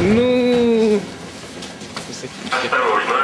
Ну... Осторожно,